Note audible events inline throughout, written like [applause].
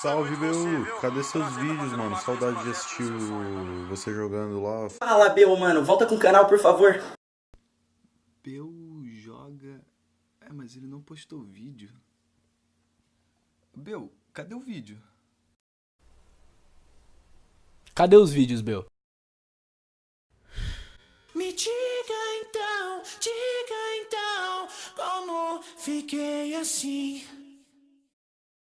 Salve, meu! Cadê seus vídeos, mano? Saudade de assistir o- você jogando lá. Fala, Bel, mano. Volta com o canal, por favor. Peu joga. É, mas ele não postou vídeo. Bel, cadê o vídeo? Cadê os vídeos, Bel? Me diga então, diga então, como fiquei assim.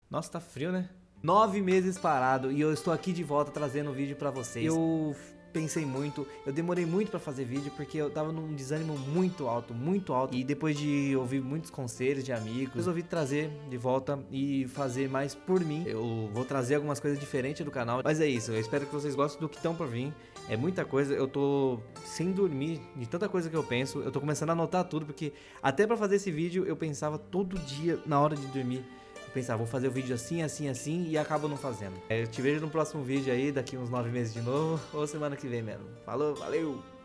Nossa, tá frio, né? Nove meses parado e eu estou aqui de volta trazendo um vídeo pra vocês. Eu pensei muito, eu demorei muito pra fazer vídeo porque eu tava num desânimo muito alto, muito alto. E depois de ouvir muitos conselhos de amigos, resolvi trazer de volta e fazer mais por mim. Eu vou trazer algumas coisas diferentes do canal, mas é isso. Eu espero que vocês gostem do que estão por vir. É muita coisa, eu tô sem dormir de tanta coisa que eu penso. Eu tô começando a anotar tudo porque até pra fazer esse vídeo eu pensava todo dia na hora de dormir. Eu pensava, vou fazer o vídeo assim, assim, assim e acabo não fazendo. É, eu te vejo no próximo vídeo aí, daqui uns nove meses de novo, [laughs] ou semana que vem mesmo. Falou, valeu!